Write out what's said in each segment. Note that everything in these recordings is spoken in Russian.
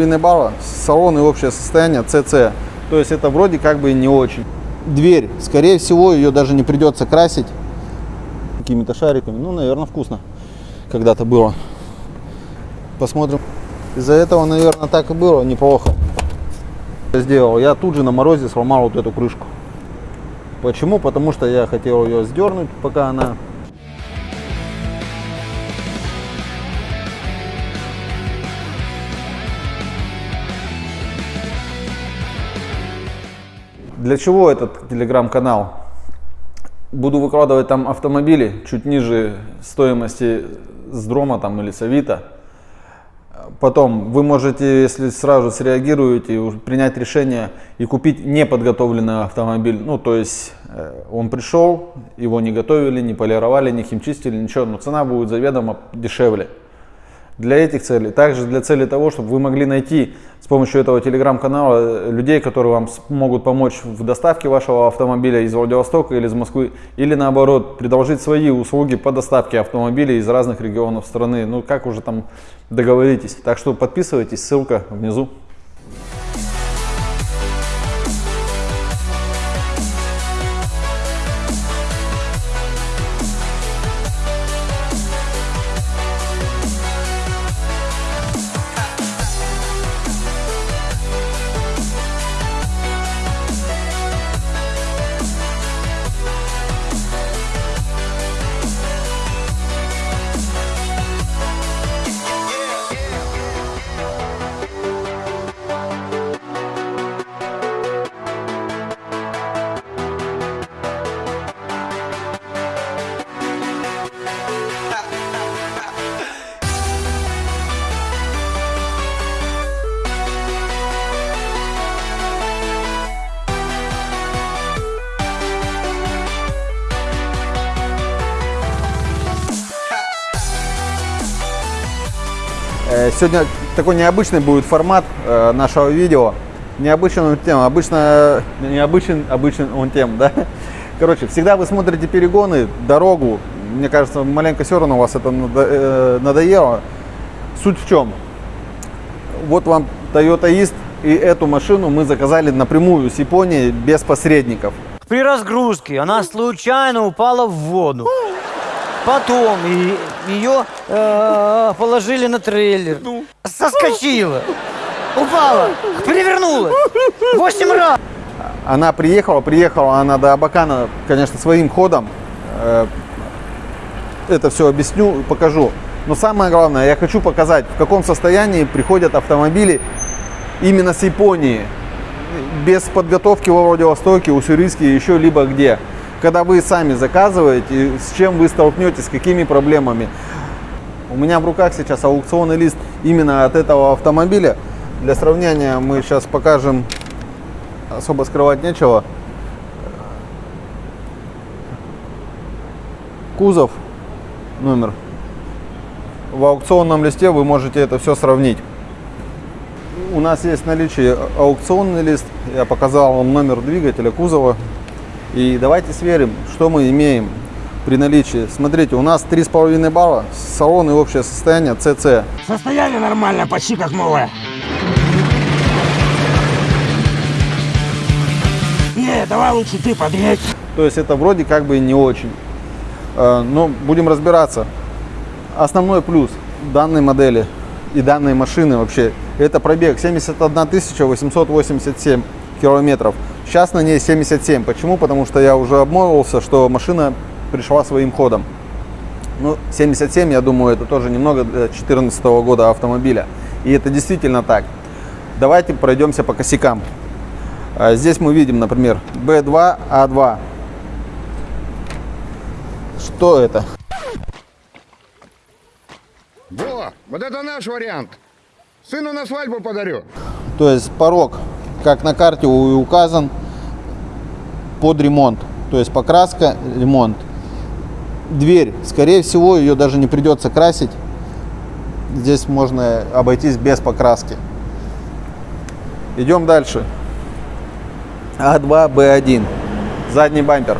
3,5 балла, салон и общее состояние CC. То есть это вроде как бы не очень. Дверь, скорее всего, ее даже не придется красить какими-то шариками. Ну, наверное, вкусно когда-то было. Посмотрим. Из-за этого, наверное, так и было неплохо. Сделал. Я тут же на морозе сломал вот эту крышку. Почему? Потому что я хотел ее сдернуть, пока она Для чего этот телеграм-канал? Буду выкладывать там автомобили чуть ниже стоимости с Дрома там, или с Авито. Потом вы можете, если сразу среагируете, принять решение и купить неподготовленный автомобиль. Ну, то есть э, он пришел, его не готовили, не полировали, не химчистили, ничего, но цена будет заведомо дешевле для этих целей, также для цели того, чтобы вы могли найти с помощью этого телеграм-канала людей, которые вам могут помочь в доставке вашего автомобиля из Владивостока или из Москвы, или наоборот, предложить свои услуги по доставке автомобилей из разных регионов страны. Ну, как уже там договоритесь. Так что подписывайтесь, ссылка внизу. Сегодня такой необычный будет формат э, нашего видео. Необычный он тем, обычно необычный, обычный он тем, да. Короче, всегда вы смотрите перегоны, дорогу. Мне кажется, маленько все равно у вас это э, надоело. Суть в чем? Вот вам Toyota East, и эту машину мы заказали напрямую с Японии без посредников. При разгрузке она случайно упала в воду. Потом и, ее э, положили на трейлер. Соскочила. Упала. Перевернулась. Восемь раз. Она приехала, приехала она до Абакана, конечно, своим ходом. Э, это все объясню, покажу. Но самое главное, я хочу показать, в каком состоянии приходят автомобили именно с Японии. Без подготовки во Владивостоке, Уссурийске, еще либо где когда вы сами заказываете, с чем вы столкнетесь, с какими проблемами. У меня в руках сейчас аукционный лист именно от этого автомобиля. Для сравнения мы сейчас покажем, особо скрывать нечего. Кузов, номер. В аукционном листе вы можете это все сравнить. У нас есть в наличии аукционный лист. Я показал вам номер двигателя, кузова, и давайте сверим, что мы имеем при наличии. Смотрите, у нас 3,5 балла, салон и общее состояние CC. Состояние нормальное, почти как новое. Не, давай лучше ты подъедь. То есть это вроде как бы не очень. А, но будем разбираться. Основной плюс данной модели и данной машины вообще, это пробег 71 887 километров. Сейчас на ней 77. Почему? Потому что я уже обмолвился, что машина пришла своим ходом. Ну, 77, я думаю, это тоже немного для 2014 года автомобиля. И это действительно так. Давайте пройдемся по косякам. А, здесь мы видим, например, B2, A2. Что это? Во, вот это наш вариант. Сыну на свадьбу подарю. То есть порог как на карте указан, под ремонт. То есть покраска, ремонт. Дверь, скорее всего, ее даже не придется красить. Здесь можно обойтись без покраски. Идем дальше. А2, Б1. Задний бампер.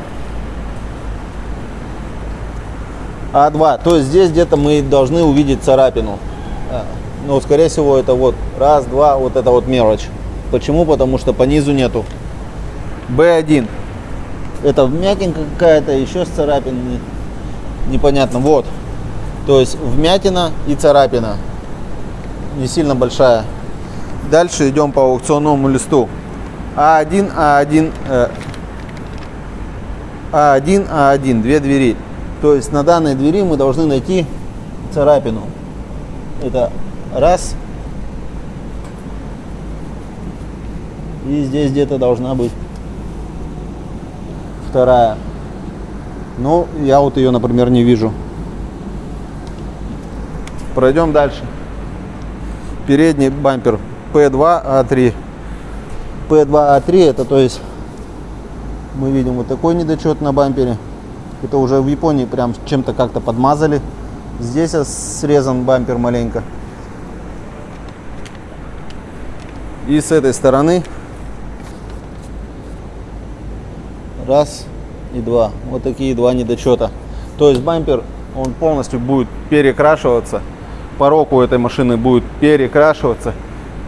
А2. То есть здесь где-то мы должны увидеть царапину. А, Но, скорее всего, это вот раз, два, вот это вот мелочь. Почему? Потому что по низу нету. B1. Это вмятинка какая-то, еще с царапиной. Непонятно. Вот. То есть вмятина и царапина. Не сильно большая. Дальше идем по аукционному листу. А1, А1, э, А1, А1, две двери. То есть на данной двери мы должны найти царапину. Это раз. И здесь где-то должна быть вторая. Ну, я вот ее, например, не вижу. Пройдем дальше. Передний бампер P2A3. P2A3 это то есть мы видим вот такой недочет на бампере. Это уже в Японии прям чем-то как-то подмазали. Здесь срезан бампер маленько. И с этой стороны раз и два. Вот такие два недочета. То есть бампер, он полностью будет перекрашиваться. Порог у этой машины будет перекрашиваться.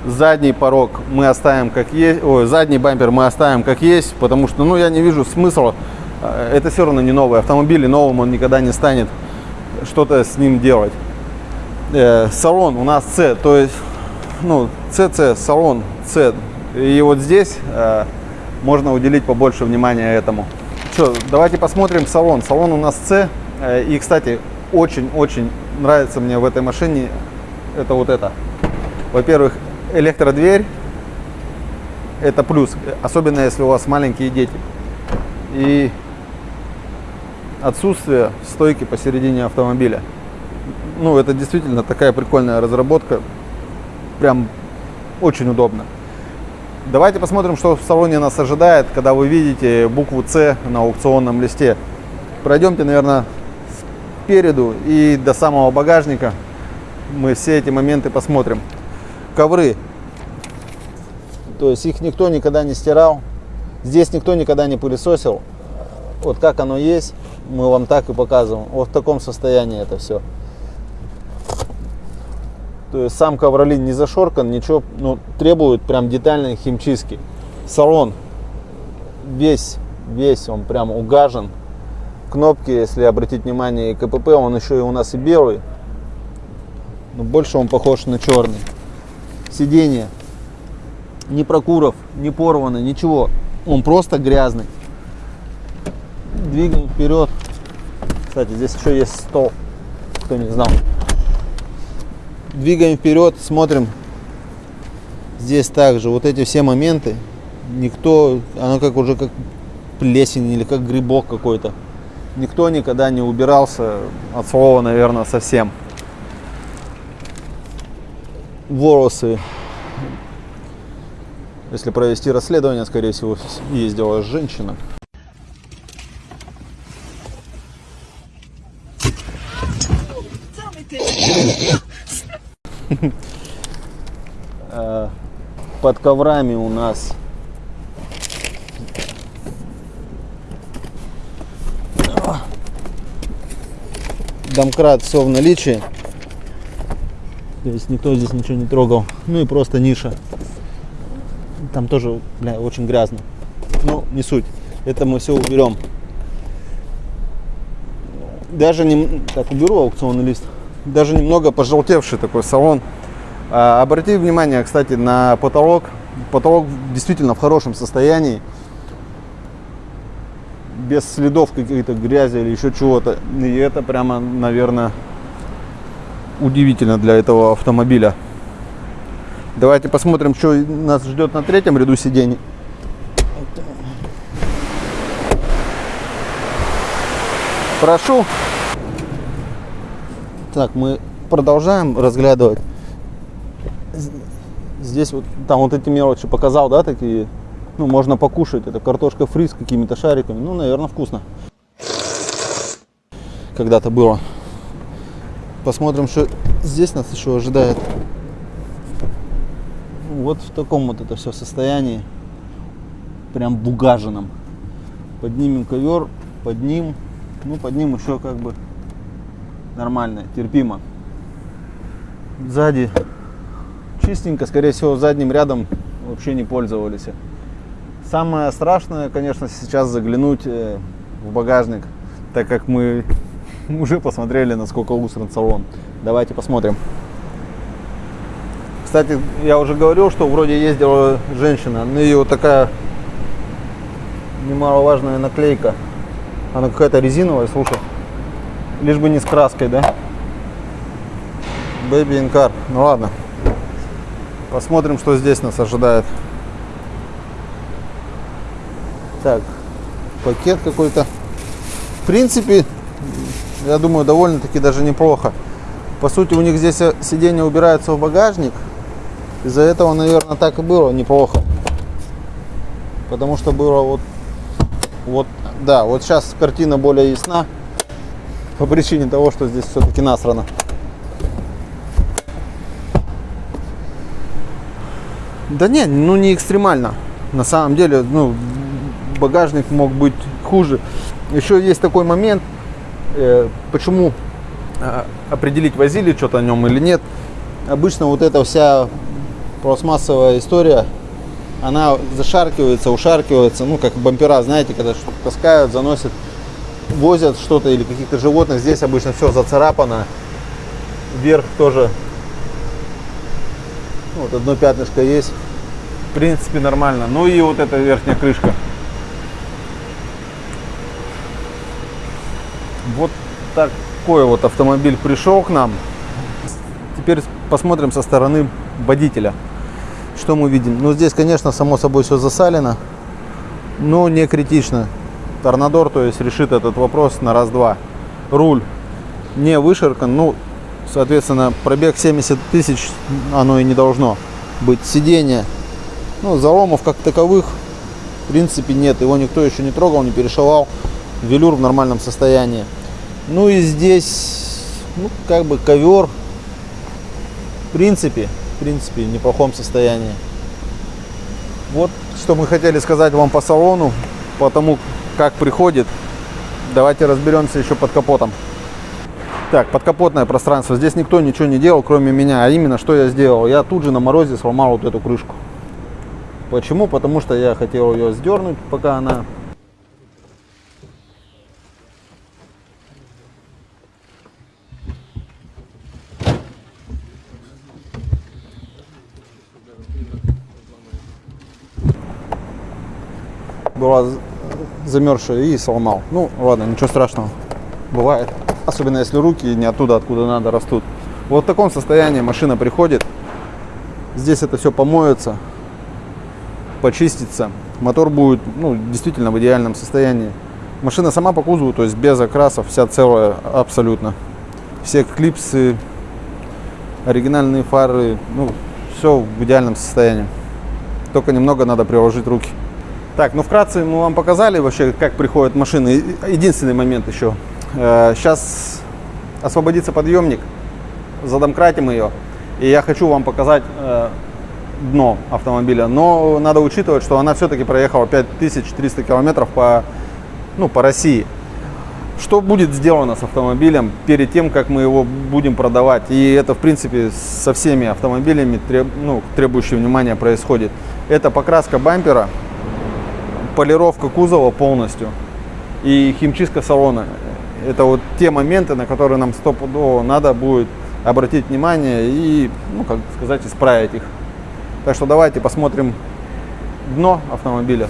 Задний порог мы оставим как есть, ой, задний бампер мы оставим как есть, потому что, ну, я не вижу смысла. Э, это все равно не новый автомобиль, и новым он никогда не станет что-то с ним делать. Э, салон у нас C, то есть, ну, CC, салон C. И вот здесь э, можно уделить побольше внимания этому. Что, давайте посмотрим салон. Салон у нас C. Э, и, кстати, очень-очень нравится мне в этой машине это вот это. Во-первых, электродверь. Это плюс, особенно если у вас маленькие дети. И отсутствие стойки посередине автомобиля. Ну, это действительно такая прикольная разработка. Прям очень удобно. Давайте посмотрим, что в салоне нас ожидает, когда вы видите букву С на аукционном листе. Пройдемте, наверное, спереду и до самого багажника. Мы все эти моменты посмотрим. Ковры. То есть их никто никогда не стирал. Здесь никто никогда не пылесосил. Вот как оно есть, мы вам так и показываем. Вот в таком состоянии это все. Есть сам ковролин не зашоркан, ничего, ну, требует прям детальной химчистки. Салон весь, весь он прям угажен. Кнопки, если обратить внимание, и КПП, он еще и у нас и белый. Но больше он похож на черный. Сиденье. Ни прокуров, не порвано, ничего. Он просто грязный. Двигаем вперед. Кстати, здесь еще есть стол, кто не знал двигаем вперед, смотрим. Здесь также вот эти все моменты, никто, оно как уже как плесень или как грибок какой-то. Никто никогда не убирался от слова, наверное, совсем. Волосы. Если провести расследование, скорее всего, ездила женщина. Э, под коврами у нас домкрат все в наличии. То есть никто здесь ничего не трогал. Ну и просто ниша. Там тоже, бля, очень грязно. Ну, не суть. Это мы все уберем. Даже не... Так, уберу аукционный лист даже немного пожелтевший такой салон. А, обратите внимание, кстати, на потолок. Потолок действительно в хорошем состоянии. Без следов какой-то грязи или еще чего-то. И это прямо, наверное, удивительно для этого автомобиля. Давайте посмотрим, что нас ждет на третьем ряду сидений. Прошу. Так, мы продолжаем разглядывать. Здесь вот, там вот эти мелочи показал, да, такие, ну, можно покушать. Это картошка фри с какими-то шариками. Ну, наверное, вкусно. Когда-то было. Посмотрим, что здесь нас еще ожидает. Вот в таком вот это все состоянии. Прям бугаженном. Поднимем ковер, под ним, ну, под ним еще как бы нормально, терпимо. Сзади чистенько, скорее всего, задним рядом вообще не пользовались. Самое страшное, конечно, сейчас заглянуть э, в багажник, так как мы уже посмотрели, насколько усран салон. Давайте посмотрим. Кстати, я уже говорил, что вроде ездила женщина, на нее вот такая немаловажная наклейка. Она какая-то резиновая, слушай. Лишь бы не с краской, да? Baby in car. Ну ладно. Посмотрим, что здесь нас ожидает. Так, пакет какой-то. В принципе, я думаю, довольно-таки даже неплохо. По сути, у них здесь сиденье убирается в багажник. Из-за этого, наверное, так и было неплохо. Потому что было вот, вот, да, вот сейчас картина более ясна. По причине того, что здесь все-таки насрано. Да не, ну не экстремально. На самом деле, ну, багажник мог быть хуже. Еще есть такой момент, э, почему э, определить, возили что-то о нем или нет. Обычно вот эта вся пластмассовая история, она зашаркивается, ушаркивается, ну, как бампера, знаете, когда таскают, заносят, возят что-то или каких-то животных. Здесь обычно все зацарапано. Вверх тоже вот одно пятнышко есть. В принципе, нормально. Ну и вот эта верхняя крышка. Вот такой вот автомобиль пришел к нам. Теперь посмотрим со стороны водителя. Что мы видим? Ну, здесь, конечно, само собой все засалено, но не критично. Торнадор, то есть, решит этот вопрос на раз-два. Руль не вышеркан, ну, соответственно, пробег 70 тысяч, оно и не должно быть. Сиденье, ну, заломов как таковых, в принципе, нет. Его никто еще не трогал, не перешивал. Велюр в нормальном состоянии. Ну и здесь, ну, как бы ковер, в принципе, в принципе, в неплохом состоянии. Вот что мы хотели сказать вам по салону, по тому, как приходит. Давайте разберемся еще под капотом. Так, подкапотное пространство. Здесь никто ничего не делал, кроме меня. А именно, что я сделал? Я тут же на морозе сломал вот эту крышку. Почему? Потому что я хотел ее сдернуть, пока она была замерзшая и сломал. Ну, ладно, ничего страшного. Бывает. Особенно если руки не оттуда, откуда надо, растут. Вот в таком состоянии машина приходит. Здесь это все помоется, почистится. Мотор будет ну, действительно в идеальном состоянии. Машина сама по кузову, то есть без окрасов, вся целая абсолютно. Все клипсы, оригинальные фары, ну, все в идеальном состоянии. Только немного надо приложить руки. Так, ну вкратце мы вам показали вообще, как приходят машины. Единственный момент еще. Сейчас э, освободится подъемник, задомкратим ее. И я хочу вам показать э, дно автомобиля. Но надо учитывать, что она все-таки проехала 5300 километров по, ну, по России. Что будет сделано с автомобилем перед тем, как мы его будем продавать? И это, в принципе, со всеми автомобилями, треб, ну, требующие внимания, происходит. Это покраска бампера, полировка кузова полностью и химчистка салона. Это вот те моменты, на которые нам стопудово надо будет обратить внимание и, ну, как сказать, исправить их. Так что давайте посмотрим дно автомобиля.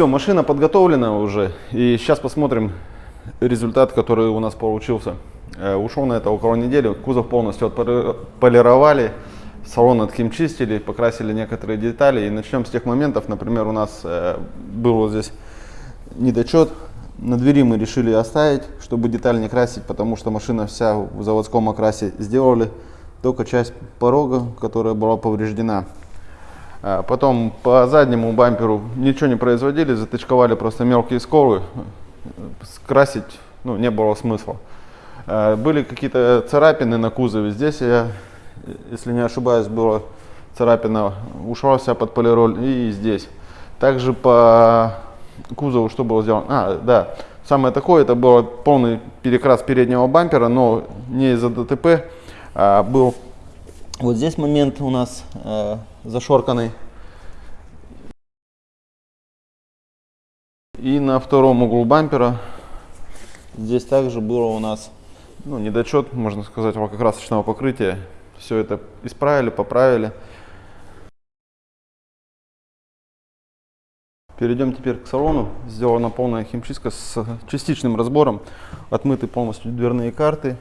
Все, машина подготовлена уже. И сейчас посмотрим результат, который у нас получился. Э, ушел на это около недели. Кузов полностью отполировали. Салон отхимчистили, покрасили некоторые детали. И начнем с тех моментов. Например, у нас э, был вот здесь недочет. На двери мы решили оставить, чтобы деталь не красить, потому что машина вся в заводском окрасе сделали. Только часть порога, которая была повреждена. А Потом по заднему бамперу ничего не производили, затычковали просто мелкие сколы. Красить ну, не было смысла. А, Были какие-то царапины на кузове. Здесь, я, если не ошибаюсь, была царапина, ушла вся под полироль и здесь. Также по кузову что было сделано? А, да, самое такое, это был полный перекрас переднего бампера, но не из-за ДТП, а был вот здесь момент у нас э, зашорканный. И на втором углу бампера здесь также было у нас ну, недочет, можно сказать, лакокрасочного покрытия. Все это исправили, поправили. Перейдем теперь к салону. Сделана полная химчистка с частичным разбором. Отмыты полностью дверные карты,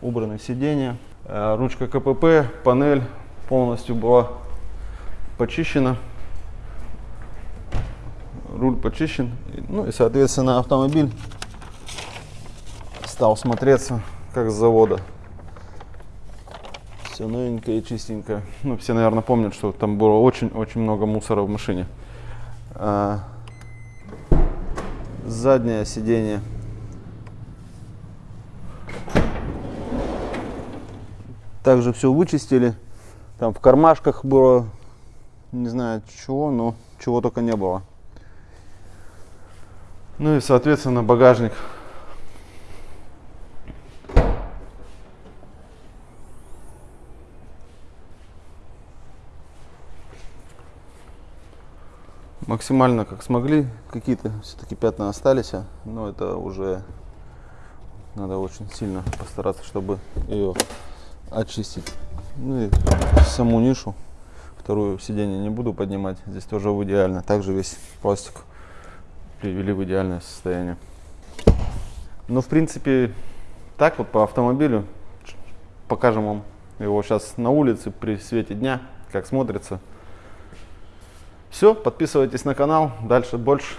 убраны сиденья. Э, Ручка КПП, панель полностью была почищена. Руль почищен. Ну и, соответственно, автомобиль стал смотреться как с завода. Все новенькое и чистенькое. Ну, все, наверное, помнят, что там было очень-очень много мусора в машине. А, заднее сиденье также все вычистили. Там в кармашках было, не знаю чего, но чего только не было. Ну и, соответственно, багажник. Максимально как смогли, какие-то все-таки пятна остались, но это уже надо очень сильно постараться, чтобы ее очистить. Ну и саму нишу, вторую сиденье не буду поднимать, здесь тоже идеально. Также весь пластик привели в идеальное состояние. Ну, в принципе, так вот по автомобилю. Покажем вам его сейчас на улице при свете дня, как смотрится. Все, подписывайтесь на канал, дальше больше.